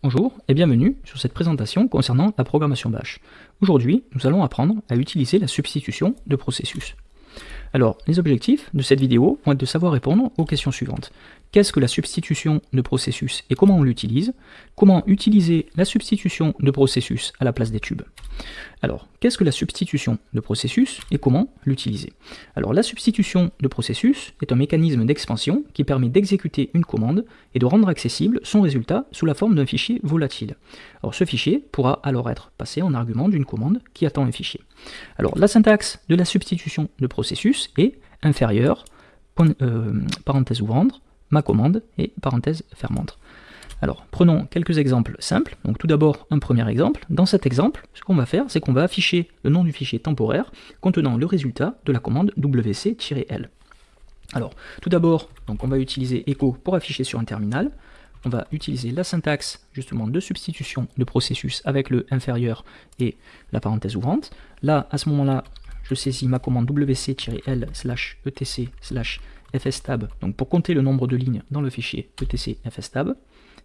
Bonjour et bienvenue sur cette présentation concernant la programmation Bash. Aujourd'hui, nous allons apprendre à utiliser la substitution de processus. Alors, les objectifs de cette vidéo vont être de savoir répondre aux questions suivantes. Qu'est-ce que la substitution de processus et comment on l'utilise? Comment utiliser la substitution de processus à la place des tubes? Alors, qu'est-ce que la substitution de processus et comment l'utiliser? Alors, la substitution de processus est un mécanisme d'expansion qui permet d'exécuter une commande et de rendre accessible son résultat sous la forme d'un fichier volatile. Alors, ce fichier pourra alors être passé en argument d'une commande qui attend un fichier. Alors, la syntaxe de la substitution de processus est inférieure, euh, parenthèse ouvrante, ma commande et parenthèse fermante. Alors, prenons quelques exemples simples. Donc tout d'abord, un premier exemple. Dans cet exemple, ce qu'on va faire, c'est qu'on va afficher le nom du fichier temporaire contenant le résultat de la commande wc-l. Alors, tout d'abord, on va utiliser echo pour afficher sur un terminal. On va utiliser la syntaxe justement de substitution de processus avec le inférieur et la parenthèse ouvrante. Là, à ce moment-là, je saisis ma commande wc-l etc fstab, donc pour compter le nombre de lignes dans le fichier etc fstab.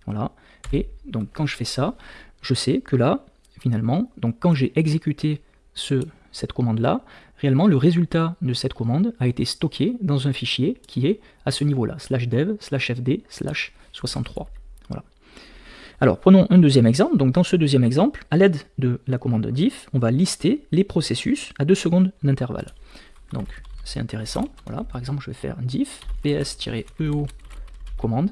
Voilà. Et donc quand je fais ça, je sais que là, finalement, donc quand j'ai exécuté ce, cette commande-là, réellement le résultat de cette commande a été stocké dans un fichier qui est à ce niveau-là, slash dev, slash fd, slash 63. Voilà. Alors prenons un deuxième exemple. Donc dans ce deuxième exemple, à l'aide de la commande diff, on va lister les processus à 2 secondes d'intervalle. Donc c'est intéressant. Voilà, par exemple, je vais faire diff ps-eo commande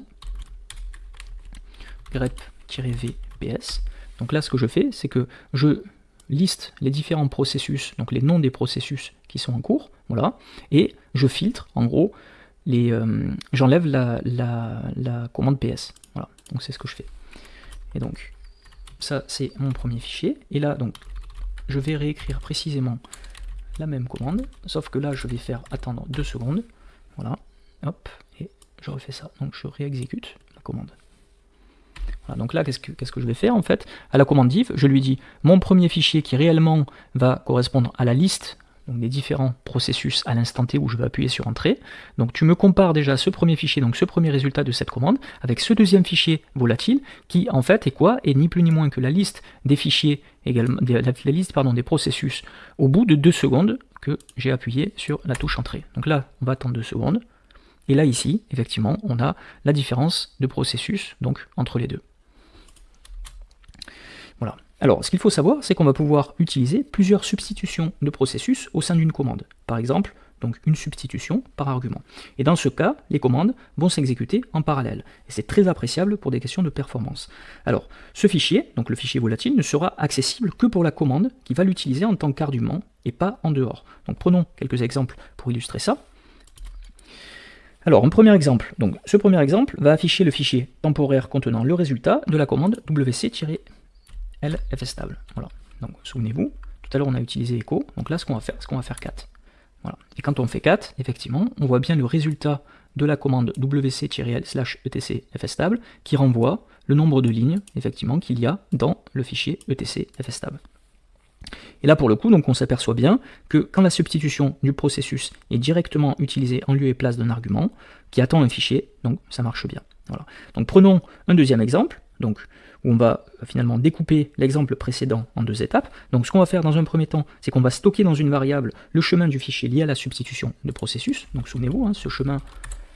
grep-v ps. Donc là, ce que je fais, c'est que je liste les différents processus, donc les noms des processus qui sont en cours, voilà, et je filtre, en gros, les, euh, j'enlève la, la, commande ps. Voilà, donc c'est ce que je fais. Et donc, ça, c'est mon premier fichier. Et là, donc, je vais réécrire précisément la même commande, sauf que là je vais faire attendre deux secondes, voilà, hop, et je refais ça, donc je réexécute la commande. Donc là, qu'est-ce que, je vais faire en fait? À la commande div, je lui dis mon premier fichier qui réellement va correspondre à la liste des différents processus à l'instant T où je vais appuyer sur Entrée. Donc tu me compares déjà ce premier fichier, donc ce premier résultat de cette commande, avec ce deuxième fichier volatile, qui en fait est quoi? Est ni plus ni moins que la liste des fichiers, également, la, liste pardon, des processus au bout de deux secondes que j'ai appuyé sur la touche Entrée. Donc là, on va attendre deux secondes. Et là, ici, effectivement, on a la différence de processus donc entre les deux. Alors, ce qu'il faut savoir, c'est qu'on va pouvoir utiliser plusieurs substitutions de processus au sein d'une commande. Par exemple, donc une substitution par argument. Et dans ce cas, les commandes vont s'exécuter en parallèle. Et c'est très appréciable pour des questions de performance. Alors, ce fichier, donc le fichier volatile, ne sera accessible que pour la commande qui va l'utiliser en tant qu'argument et pas en dehors. Donc prenons quelques exemples pour illustrer ça. Alors, un premier exemple. Donc, ce premier exemple va afficher le fichier temporaire contenant le résultat de la commande wc- L stable. Voilà. Donc souvenez-vous, tout à l'heure on a utilisé echo, donc là ce qu'on va faire, c'est qu'on va faire 4. Voilà. Et quand on fait 4, effectivement, on voit bien le résultat de la commande wc-l slash etc fstable qui renvoie le nombre de lignes, effectivement, qu'il y a dans le fichier etc fstable. Et là, pour le coup, donc on s'aperçoit bien que quand la substitution du processus est directement utilisée en lieu et place d'un argument qui attend un fichier, donc ça marche bien. Voilà. Donc prenons un deuxième exemple. Où on va finalement découper l'exemple précédent en deux étapes. Donc ce qu'on va faire dans un premier temps, c'est qu'on va stocker dans une variable le chemin du fichier lié à la substitution de processus. Donc souvenez-vous, hein, ce chemin,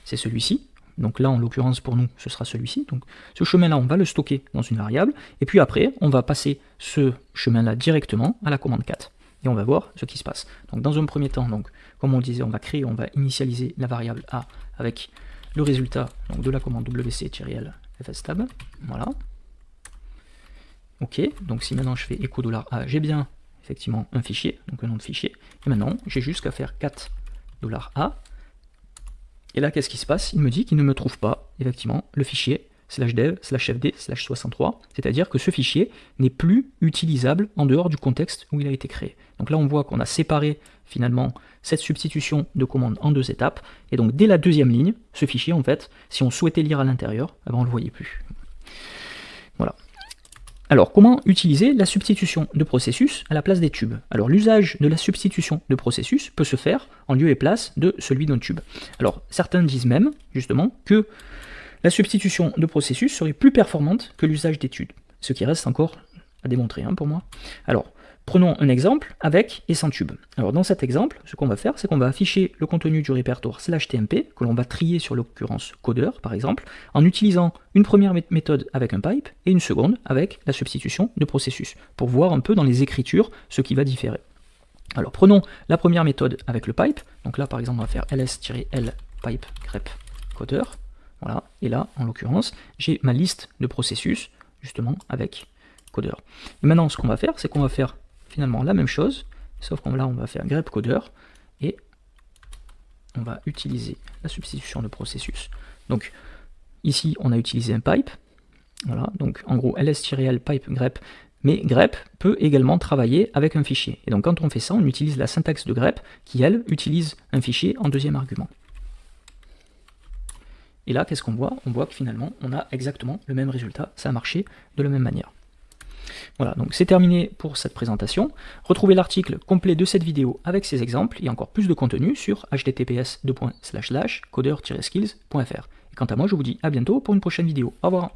c'est celui-ci. Donc là, en l'occurrence, pour nous, ce sera celui-ci. Donc ce chemin-là, on va le stocker dans une variable. Et puis après, on va passer ce chemin-là directement à la commande 4. Et on va voir ce qui se passe. Donc dans un premier temps, comme on disait, on va créer, on va initialiser la variable A avec le résultat de la commande wc-l fstab. Voilà. Ok, donc si maintenant je fais echo $a, j'ai bien effectivement un fichier, donc un nom de fichier. Et maintenant, j'ai juste qu'à faire 4 $a. Et là, qu'est-ce qui se passe? Il me dit qu'il ne me trouve pas, effectivement, le fichier slash dev slash fd slash 63, c'est-à-dire que ce fichier n'est plus utilisable en dehors du contexte où il a été créé. Donc là, on voit qu'on a séparé finalement cette substitution de commande en deux étapes, et donc dès la deuxième ligne, ce fichier, en fait, si on souhaitait lire à l'intérieur, eh ben, on ne le voyait plus. Voilà. Alors, comment utiliser la substitution de processus à la place des tubes? Alors, l'usage de la substitution de processus peut se faire en lieu et place de celui d'un tube. Alors, certains disent même, justement, que La substitution de processus serait plus performante que l'usage d'études, ce qui reste encore à démontrer hein, pour moi. Alors, Prenons un exemple avec et sans tube. Alors dans cet exemple, ce qu'on va faire, c'est qu'on va afficher le contenu du répertoire slash TMP, que l'on va trier sur l'occurrence codeur par exemple, en utilisant une première méthode avec un pipe et une seconde avec la substitution de processus, pour voir un peu dans les écritures ce qui va différer. Alors prenons la première méthode avec le pipe, donc là par exemple on va faire ls-l pipe grep codeur, voilà, et là en l'occurrence j'ai ma liste de processus justement avec codeur. Et maintenant ce qu'on va faire, c'est qu'on va faire finalement la même chose, sauf qu'on va faire grep codeur et on va utiliser la substitution de processus. Donc ici on a utilisé un pipe, voilà, donc en gros ls-l pipe grep, mais grep peut également travailler avec un fichier. Et donc quand on fait ça, on utilise la syntaxe de grep qui elle utilise un fichier en deuxième argument. Et là, qu'est-ce qu'on voit? On voit que finalement, on a exactement le même résultat, ça a marché de la même manière. Voilà, donc c'est terminé pour cette présentation. Retrouvez l'article complet de cette vidéo avec ses exemples et encore plus de contenu sur https codeur-skills.fr. Et quant à moi, je vous dis à bientôt pour une prochaine vidéo. Au revoir